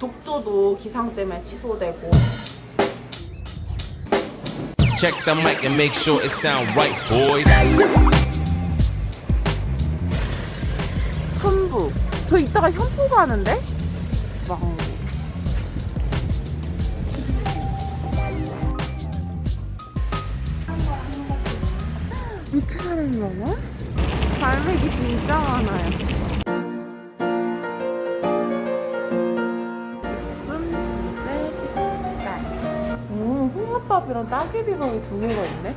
독도도 기상 때문에 취소되고 Check the mic and make sure it sound right, boys. 천부 저 이따가 현포 가는데? 왕 이렇게 사람이 많아? 갈매기 진짜 많아요 음, 홍합밥이랑 따개비밥이 두 개가 있네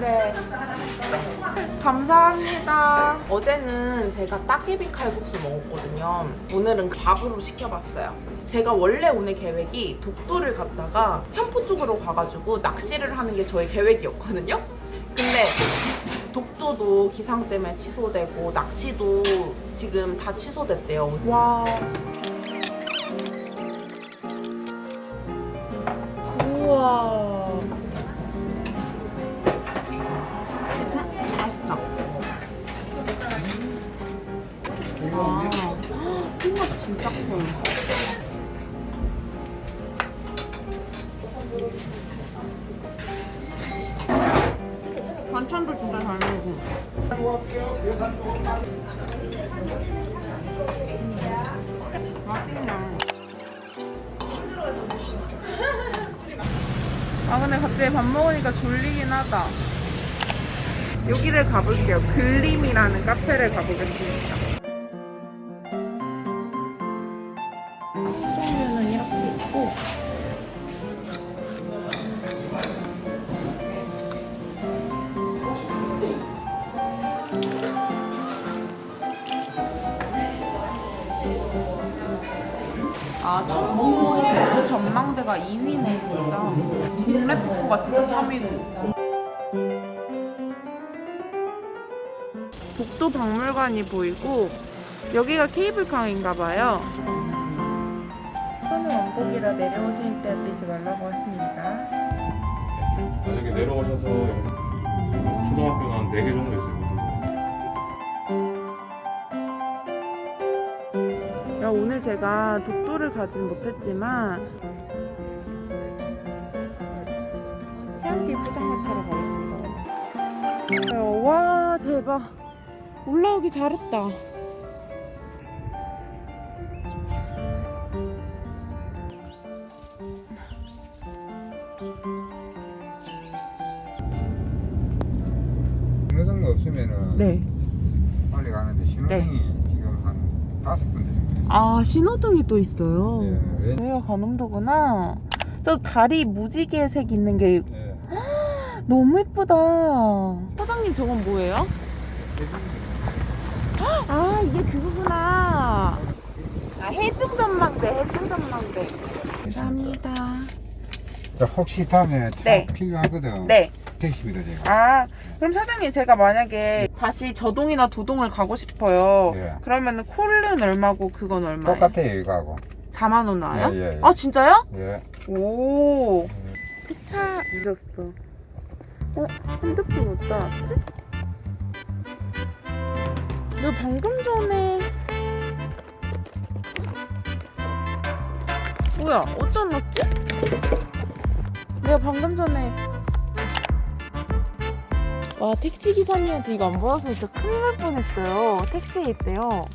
네. 감사합니다. 어제는 제가 따개비 칼국수 먹었거든요. 오늘은 밥으로 시켜봤어요. 제가 원래 오늘 계획이 독도를 갔다가 현포 쪽으로 가가지고 낚시를 하는 게 저의 계획이었거든요. 근데 독도도 기상 때문에 취소되고 낚시도 지금 다 취소됐대요. 와. 우와. 맛있다. 와, 홍합 진짜 커. 반찬도 진짜 잘 먹고. 맛있네. 아 근데 갑자기 밥 먹으니까 졸리긴 하다. 여기를 가볼게요. 글림이라는 카페를 가보겠습니다. 종류는 이렇게 있고 아그 전망대가 2위네 진짜. 국내 폭포가 진짜 3위고. 독도 박물관이 보이고 여기가 케이블카인가 봐요. 손을 왕복이라 내려오실 때 뛰지 말라고 하십니다. 만약에 내려오셔서 영상 초등학교는 한 4개 정도 있 야, 오늘 제가 독도를 가진 못했지만 해안길 포장마차로 가겠습니다. 야, 와 대박 올라오기 잘했다. 신호등도 없으면은 네. 빨리 가는데 신호등이 지금 한 다섯 군데. 아 신호등이 또 있어요. 예, 왜? 여기가 관음도구나. 저 다리 무지개색 있는 게 예. 너무 예쁘다. 사장님 저건 뭐예요? 아 이게 그거구나. 아 해중 전망대 해중 전망대. 감사합니다. 자, 혹시 다음에 차 네. 필요하거든. 네. 택시비도 제가. 아 그럼 사장님 제가 만약에 다시 저동이나 도동을 가고 싶어요. 예. 그러면은 콜은 얼마고 그건 얼마예요? 똑같아요 이거하고. 4만 원 나와요? 예, 예, 예. 아 진짜요? 예. 오. 차 늦었어. 어 핸드폰 어디다 놨지? 내가 방금 전에 뭐야 어디다 놨지? 내가 방금 전에 와 택시 기사님한테 이거 안 받아서 진짜 큰일 날 뻔했어요. 택시에 있대요.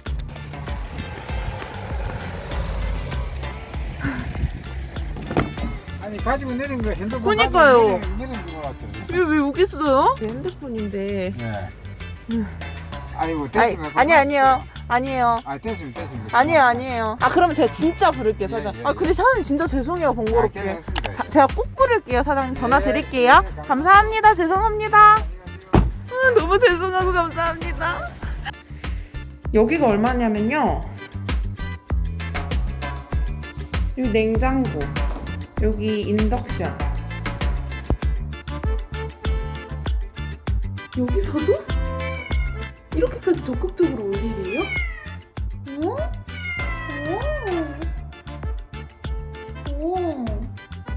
아니 가지고 내린 거 핸드폰 그러니까요. 가지고 내린, 내린 거 같죠. 이게 왜 여기 있어요? 제 핸드폰인데. 예. 음. 아니고 아니 됐으면 아니 아니요 아니에요. 아 됐으면 됐으면. 아니에요 아니에요 아 그러면 제가 진짜 부를게요 예, 사장님 예, 아 예. 근데 사장님 진짜 죄송해요 아, 번거롭게. 다- 제가 꼭 부를게요 사장님 전화 예, 드릴게요 예, 감사합니다 죄송합니다 아, 너무 죄송하고 감사합니다 여기가 얼마냐면요 여기 냉장고 여기 인덕션 여기서도? 이렇게까지 적극적으로 올 일이에요? 어? 오. 오.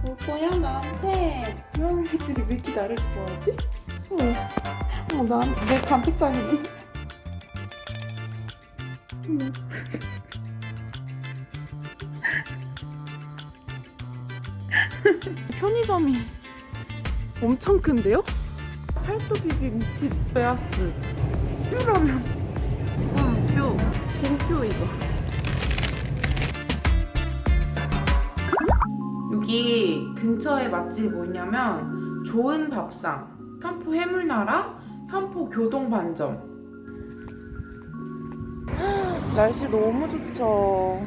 올 거야 나한테. 고양이들이 왜 이렇게 나를 좋아하지? 어. 어, 난내 감pik당했네. 편의점이 엄청 큰데요? 팔도 비빔치 베아스 뷰라면 뷰뷰 이거 여기 근처에 맛집이 뭐냐면 좋은 밥상 현포 해물나라 현포 교동반점. 날씨 너무 좋죠.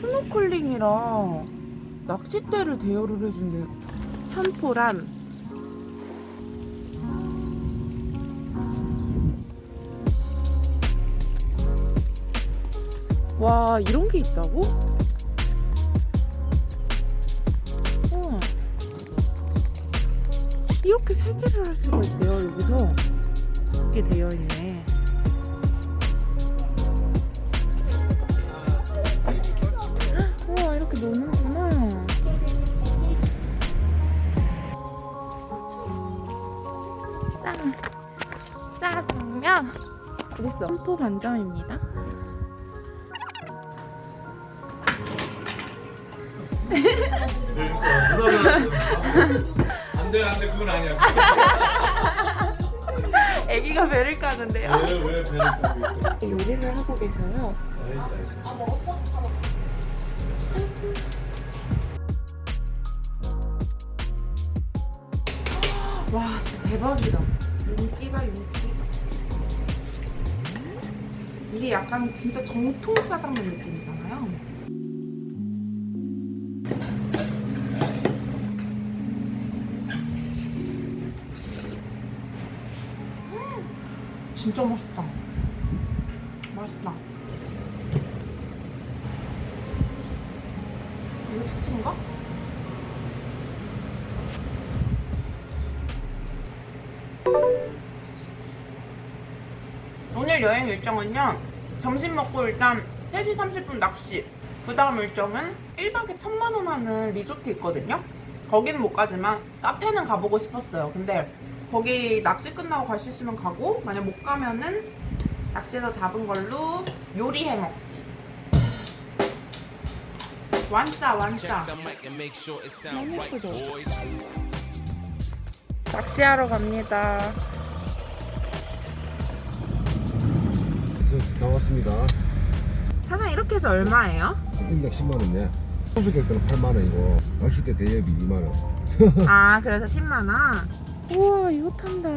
스노클링이랑 낚싯대를 대여를 해준대요 현포란. 와 이런 게 있다고? 여기서 이렇게 되어 있네. 우와 이렇게 노는구나. 짠. 짜장면. 어딨어. 한포 반점입니다. 안돼 안돼 그건 아니야. 애기가 배를 까는데요? 왜 왜 배를 까고 있어? 요리를 하고 계셔요? 와 진짜 대박이다. 윤기가 윤기. 이게 약간 진짜 정통 짜장면 느낌이잖아요 진짜 맛있다. 맛있다. 이거 치킨인가? 오늘 여행 일정은요 점심 먹고 일단 3시 30분 낚시 그 다음 일정은 1박에 1000만원 하는 리조트 있거든요. 거기는 못 가지만 카페는 가보고 싶었어요. 근데 거기 낚시 끝나고 갈 수 있으면 가고 만약 못 가면은 낚시에서 잡은 걸로 요리해 먹기 완짜 완짜 right, 예쁘죠? 낚시하러 갑니다 나왔습니다. 사장 이렇게 해서 얼마예요? 인력 10만 원이네. 소수객 때는 8만 원이고 낚싯대 대여비 2만 원. 아 그래서 10만원 우와 이거 탄다